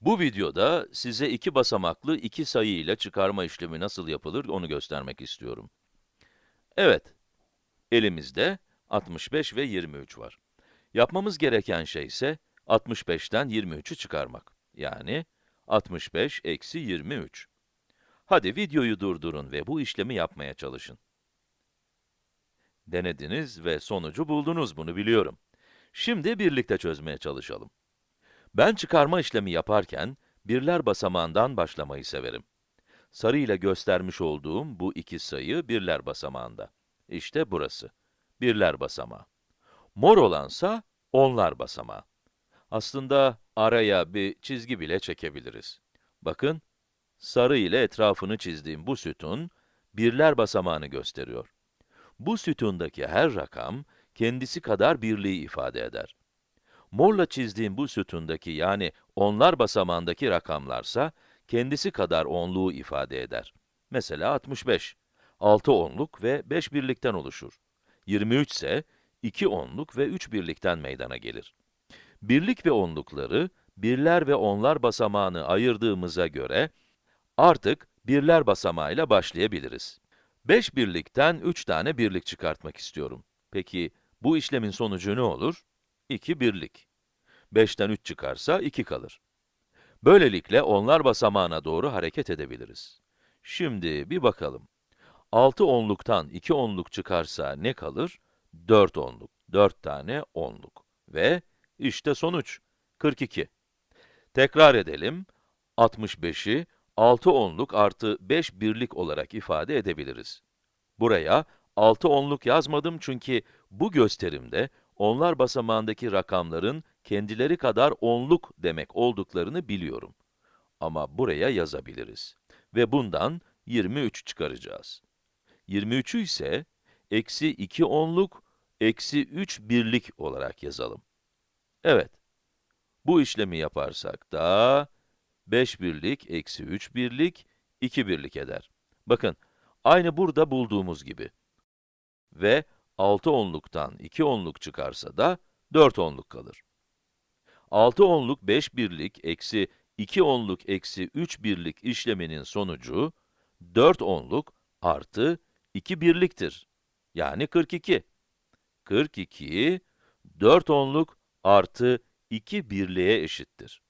Bu videoda size iki basamaklı iki sayı ile çıkarma işlemi nasıl yapılır onu göstermek istiyorum. Evet, elimizde 65 ve 23 var. Yapmamız gereken şey ise 65'ten 23'ü çıkarmak. Yani 65 eksi 23. Hadi videoyu durdurun ve bu işlemi yapmaya çalışın. Denediniz ve sonucu buldunuz bunu biliyorum. Şimdi birlikte çözmeye çalışalım. Ben çıkarma işlemi yaparken, birler basamağından başlamayı severim. Sarı ile göstermiş olduğum bu iki sayı birler basamağında. İşte burası, birler basamağı. Mor olansa onlar basamağı. Aslında araya bir çizgi bile çekebiliriz. Bakın, sarı ile etrafını çizdiğim bu sütun, birler basamağını gösteriyor. Bu sütundaki her rakam, kendisi kadar birliği ifade eder. Morla çizdiğim bu sütundaki yani onlar basamağındaki rakamlarsa, kendisi kadar onluğu ifade eder. Mesela 65, 6 onluk ve 5 birlikten oluşur. 23 ise 2 onluk ve 3 birlikten meydana gelir. Birlik ve onlukları, birler ve onlar basamağını ayırdığımıza göre, artık birler basamağıyla başlayabiliriz. 5 birlikten 3 tane birlik çıkartmak istiyorum. Peki, bu işlemin sonucu ne olur? 2 birlik. 5'ten 3 çıkarsa 2 kalır. Böylelikle onlar basamağına doğru hareket edebiliriz. Şimdi bir bakalım. 6 onluktan 2 onluk çıkarsa ne kalır? 4 onluk. 4 tane onluk. Ve işte sonuç, 42. Tekrar edelim. 65'i 6 onluk artı 5 birlik olarak ifade edebiliriz. Buraya 6 onluk yazmadım çünkü bu gösterimde onlar basamağındaki rakamların kendileri kadar onluk demek olduklarını biliyorum. Ama buraya yazabiliriz. Ve bundan 23 çıkaracağız. 23'ü ise eksi 2 onluk, eksi 3 birlik olarak yazalım. Evet, bu işlemi yaparsak da 5 birlik eksi 3 birlik 2 birlik eder. Bakın, aynı burada bulduğumuz gibi. Ve 6 onluktan 2 onluk çıkarsa da 4 onluk kalır. 6 onluk 5 birlik eksi 2 onluk eksi 3 birlik işleminin sonucu 4 onluk artı 2 birliktir. Yani 42. 42, 4 onluk artı 2 birliğe eşittir.